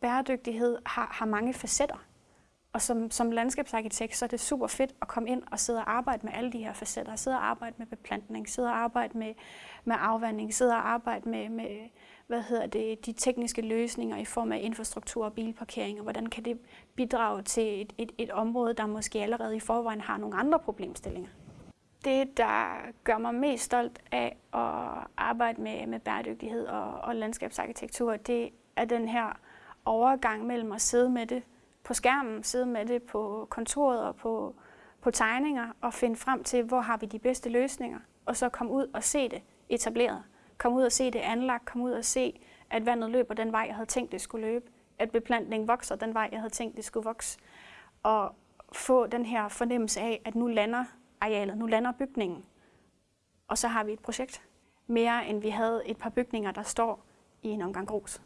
Bæredygtighed har, har mange facetter. Og som, som landskabsarkitekt, så er det super fedt at komme ind og sidde og arbejde med alle de her facetter. Sidde og arbejde med beplantning, sidde og arbejde med, med afvanding, sidde og arbejde med, med hvad hedder det, de tekniske løsninger i form af infrastruktur og bilparkering, og hvordan kan det bidrage til et, et, et område, der måske allerede i forvejen har nogle andre problemstillinger. Det, der gør mig mest stolt af at arbejde med, med bæredygtighed og, og landskabsarkitektur, det er den her overgang mellem at sidde med det på skærmen, sidde med det på kontoret og på, på tegninger og finde frem til, hvor har vi de bedste løsninger, og så komme ud og se det etableret. Komme ud og se det anlagt, komme ud og se, at vandet løber den vej, jeg havde tænkt, det skulle løbe, at beplantningen vokser den vej, jeg havde tænkt, det skulle vokse, og få den her fornemmelse af, at nu lander arealet, nu lander bygningen, og så har vi et projekt. Mere end vi havde et par bygninger, der står i en omgang grus.